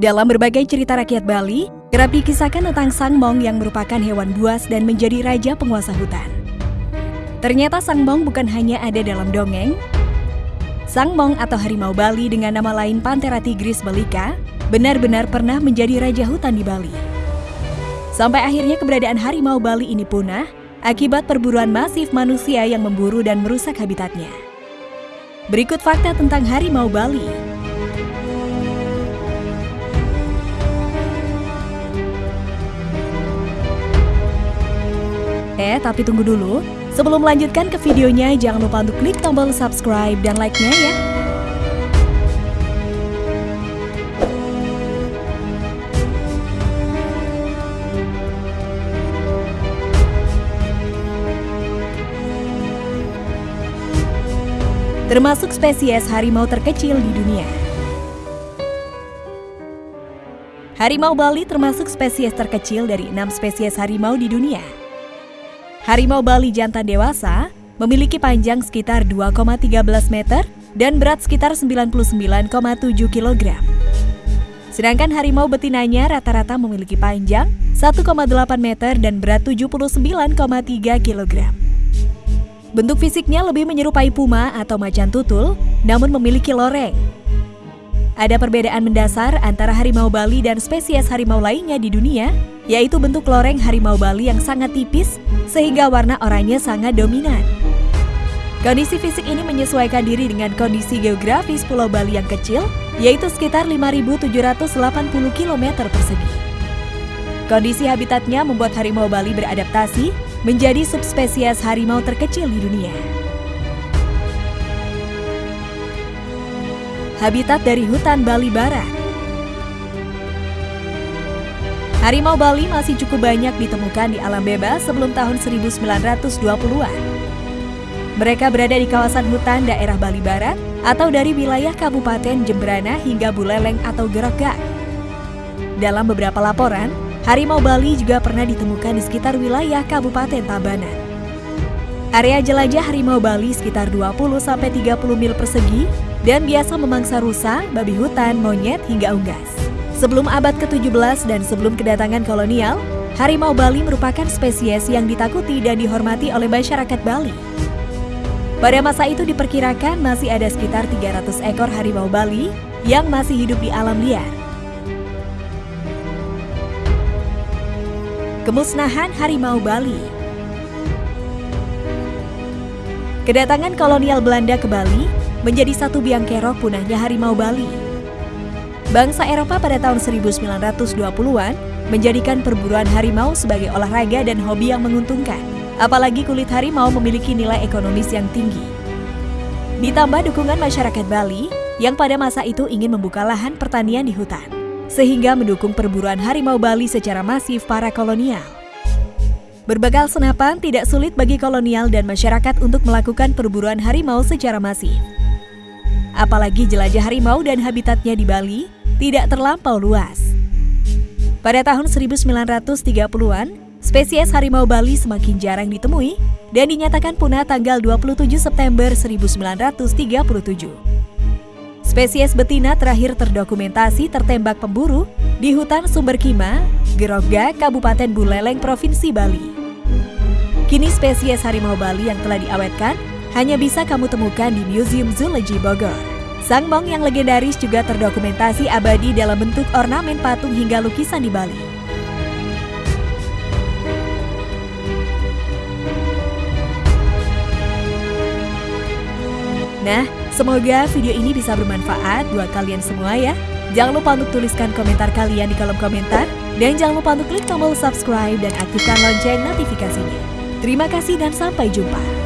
Dalam berbagai cerita rakyat Bali, kerap dikisahkan tentang Sang Mong yang merupakan hewan buas dan menjadi raja penguasa hutan. Ternyata Sang Mong bukan hanya ada dalam dongeng. Sang Mong atau harimau Bali dengan nama lain Panthera tigris belika benar-benar pernah menjadi raja hutan di Bali. Sampai akhirnya keberadaan harimau Bali ini punah akibat perburuan masif manusia yang memburu dan merusak habitatnya. Berikut fakta tentang harimau Bali. Eh, tapi tunggu dulu. Sebelum melanjutkan ke videonya, jangan lupa untuk klik tombol subscribe dan like-nya ya. Termasuk spesies harimau terkecil di dunia. Harimau Bali termasuk spesies terkecil dari enam spesies harimau di dunia. Harimau Bali jantan dewasa memiliki panjang sekitar 2,13 meter dan berat sekitar 99,7 kg. Sedangkan harimau betinanya rata-rata memiliki panjang 1,8 meter dan berat 79,3 kg. Bentuk fisiknya lebih menyerupai puma atau macan tutul, namun memiliki loreng. Ada perbedaan mendasar antara harimau Bali dan spesies harimau lainnya di dunia, yaitu bentuk loreng harimau Bali yang sangat tipis sehingga warna oranye sangat dominan. Kondisi fisik ini menyesuaikan diri dengan kondisi geografis Pulau Bali yang kecil, yaitu sekitar 5.780 km persegi. Kondisi habitatnya membuat harimau Bali beradaptasi menjadi subspesies harimau terkecil di dunia. habitat dari hutan Bali Barat. Harimau Bali masih cukup banyak ditemukan di alam bebas sebelum tahun 1920-an. Mereka berada di kawasan hutan daerah Bali Barat atau dari wilayah Kabupaten Jembrana hingga Buleleng atau Gerogak. Dalam beberapa laporan, harimau Bali juga pernah ditemukan di sekitar wilayah Kabupaten Tabanan. Area jelajah harimau Bali sekitar 20-30 mil persegi dan biasa memangsa rusa, babi hutan, monyet, hingga unggas. Sebelum abad ke-17 dan sebelum kedatangan kolonial, harimau Bali merupakan spesies yang ditakuti dan dihormati oleh masyarakat Bali. Pada masa itu diperkirakan masih ada sekitar 300 ekor harimau Bali yang masih hidup di alam liar. Kemusnahan harimau Bali Kedatangan kolonial Belanda ke Bali menjadi satu biang kerok punahnya harimau Bali. Bangsa Eropa pada tahun 1920-an menjadikan perburuan harimau sebagai olahraga dan hobi yang menguntungkan. Apalagi kulit harimau memiliki nilai ekonomis yang tinggi. Ditambah dukungan masyarakat Bali yang pada masa itu ingin membuka lahan pertanian di hutan. Sehingga mendukung perburuan harimau Bali secara masif para kolonial. Berbekal senapan tidak sulit bagi kolonial dan masyarakat untuk melakukan perburuan harimau secara masif. Apalagi jelajah harimau dan habitatnya di Bali tidak terlampau luas. Pada tahun 1930-an, spesies harimau Bali semakin jarang ditemui dan dinyatakan punah tanggal 27 September 1937. Spesies betina terakhir terdokumentasi tertembak pemburu di hutan Sumber Kima, Gerogga, Kabupaten Buleleng, Provinsi Bali. Kini spesies harimau Bali yang telah diawetkan hanya bisa kamu temukan di Museum Zoology Bogor. Sang Mong yang legendaris juga terdokumentasi abadi dalam bentuk ornamen patung hingga lukisan di Bali. Nah, semoga video ini bisa bermanfaat buat kalian semua ya. Jangan lupa untuk tuliskan komentar kalian di kolom komentar. Dan jangan lupa untuk klik tombol subscribe dan aktifkan lonceng notifikasinya. Terima kasih dan sampai jumpa.